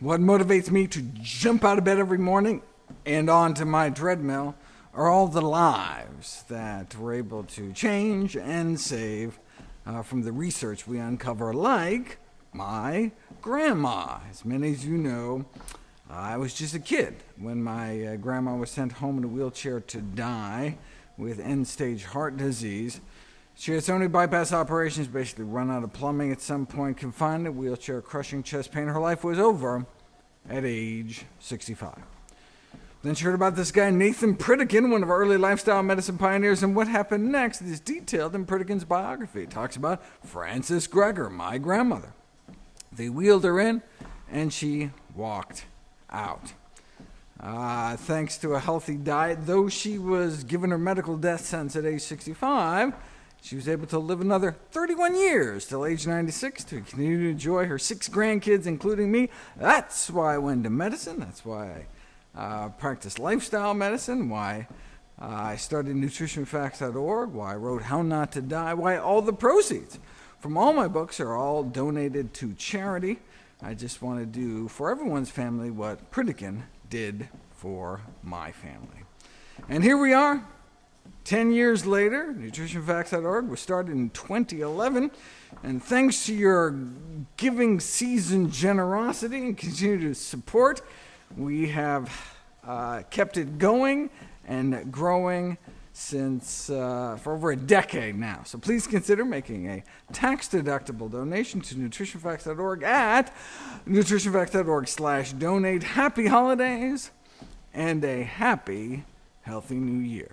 What motivates me to jump out of bed every morning and onto my treadmill are all the lives that we're able to change and save uh, from the research we uncover, like my grandma. As many as you know, I was just a kid when my uh, grandma was sent home in a wheelchair to die with end-stage heart disease. She had so many bypass operations, basically run out of plumbing at some point, confined to wheelchair, crushing chest pain. Her life was over at age 65. Then she heard about this guy Nathan Pritikin, one of our early lifestyle medicine pioneers, and what happened next is detailed in Pritikin's biography. It talks about Frances Greger, my grandmother. They wheeled her in, and she walked out. Uh, thanks to a healthy diet, though she was given her medical death sentence at age 65, she was able to live another 31 years till age 96 to continue to enjoy her six grandkids, including me. That's why I went into medicine. That's why I uh, practiced lifestyle medicine, why uh, I started nutritionfacts.org, why I wrote How Not to Die, why all the proceeds from all my books are all donated to charity. I just want to do for everyone's family what Pritikin did for my family. And here we are, 10 years later, nutritionfacts.org was started in 2011, and thanks to your giving season generosity and continued support, we have uh, kept it going and growing since uh, for over a decade now. So please consider making a tax-deductible donation to nutritionfacts.org at nutritionfacts.org slash donate. Happy holidays and a happy, healthy new year.